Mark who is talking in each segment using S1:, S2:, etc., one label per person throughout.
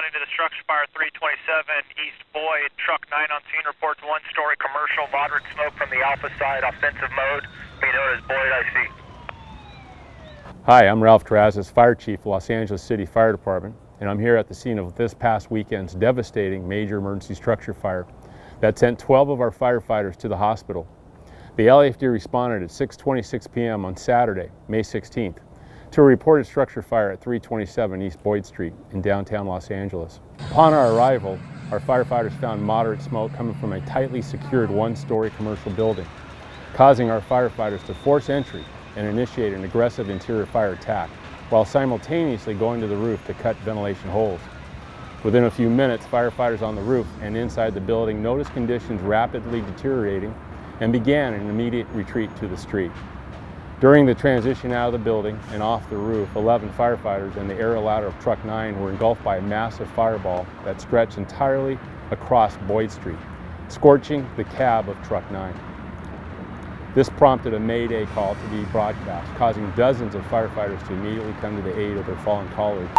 S1: responding to the structure fire 327 East Boyd. Truck 9 on scene reports one story commercial, moderate smoke from the Alpha side, offensive mode, being known as Boyd IC.
S2: Hi, I'm Ralph Terrazas, Fire Chief, Los Angeles City Fire Department, and I'm here at the scene of this past weekend's devastating major emergency structure fire that sent 12 of our firefighters to the hospital. The LAFD responded at 6.26 p.m. on Saturday, May 16th, to a reported structure fire at 327 East Boyd Street in downtown Los Angeles. Upon our arrival, our firefighters found moderate smoke coming from a tightly secured one-story commercial building, causing our firefighters to force entry and initiate an aggressive interior fire attack, while simultaneously going to the roof to cut ventilation holes. Within a few minutes, firefighters on the roof and inside the building noticed conditions rapidly deteriorating and began an immediate retreat to the street. During the transition out of the building and off the roof, 11 firefighters and the aerial ladder of Truck 9 were engulfed by a massive fireball that stretched entirely across Boyd Street, scorching the cab of Truck 9. This prompted a Mayday call to be broadcast, causing dozens of firefighters to immediately come to the aid of their fallen colleagues.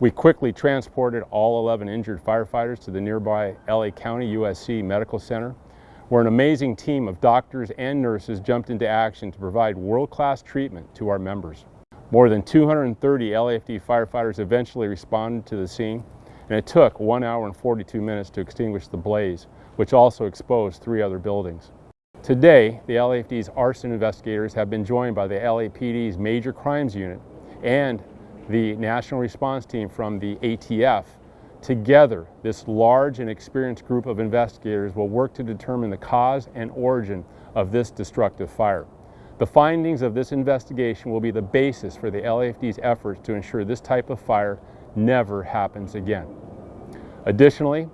S2: We quickly transported all 11 injured firefighters to the nearby LA County USC Medical Center, where an amazing team of doctors and nurses jumped into action to provide world-class treatment to our members. More than 230 LAFD firefighters eventually responded to the scene, and it took 1 hour and 42 minutes to extinguish the blaze, which also exposed three other buildings. Today, the LAFD's arson investigators have been joined by the LAPD's Major Crimes Unit and the National Response Team from the ATF. Together, this large and experienced group of investigators will work to determine the cause and origin of this destructive fire. The findings of this investigation will be the basis for the LAFD's efforts to ensure this type of fire never happens again. Additionally,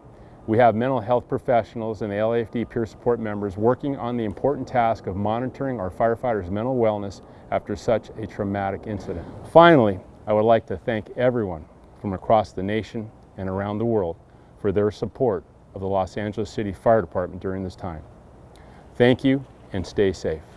S2: we have mental health professionals and the LAFD peer support members working on the important task of monitoring our firefighters' mental wellness after such a traumatic incident. Finally, I would like to thank everyone from across the nation and around the world for their support of the Los Angeles City Fire Department during this time. Thank you and stay safe.